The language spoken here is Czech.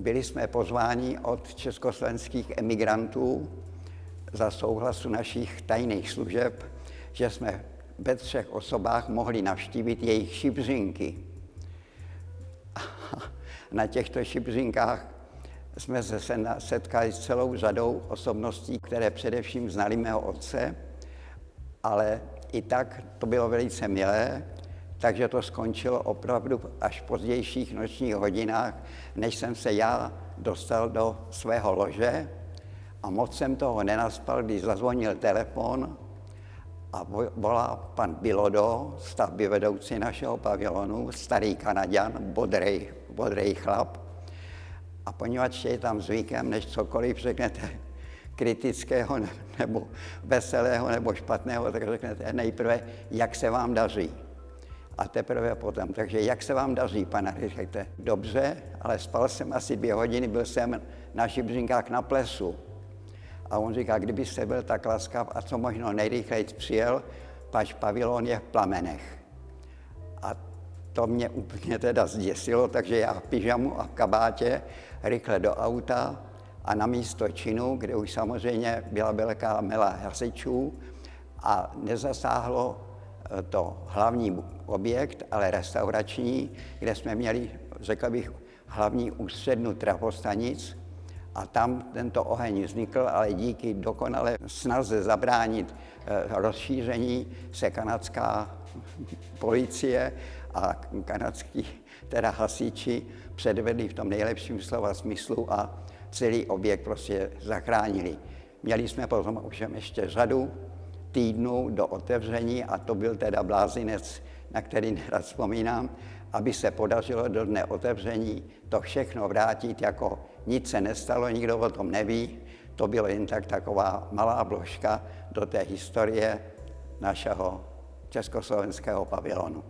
byli jsme pozváni od československých emigrantů za souhlasu našich tajných služeb, že jsme ve třech osobách mohli navštívit jejich šibřinky. Na těchto šibřinkách jsme se setkali s celou řadou osobností, které především znali mého otce, ale i tak to bylo velice milé, takže to skončilo opravdu až v pozdějších nočních hodinách, než jsem se já dostal do svého lože a moc jsem toho nenaspal, když zazvonil telefon a volá pan Bilodo, stavby vedoucí našeho pavilonu, starý Kanaďan, bodrej, bodrej chlap. A poněvadž je tam zvykem, než cokoliv řeknete kritického nebo veselého nebo špatného, tak řeknete nejprve, jak se vám daří. A teprve potom, takže jak se vám daří, pane, řekněte, dobře, ale spal jsem asi dvě hodiny, byl jsem na Šibřinkách na plesu. A on říká, kdybyste byl tak laskav a co možno nejrychleji přijel, pač pavilon je v plamenech. A to mě úplně teda zděsilo, takže já v pyžamu a v kabátě rychle do auta a na místo činu, kde už samozřejmě byla velká mela hasičů a nezasáhlo to hlavní objekt, ale restaurační, kde jsme měli, řekl bych, hlavní ústřednu trafostanic, a tam tento oheň vznikl, ale díky dokonale snaze zabránit eh, rozšíření se kanadská policie a kanadský teda hasiči předvedli v tom nejlepším slova smyslu a celý objekt prostě zachránili. Měli jsme potom už ještě řadu týdnů do otevření a to byl teda blázinec, na který nerad vzpomínám, aby se podařilo do dne otevření to všechno vrátit jako nic se nestalo, nikdo o tom neví. To bylo jen tak taková malá vložka do té historie našeho československého pavilonu.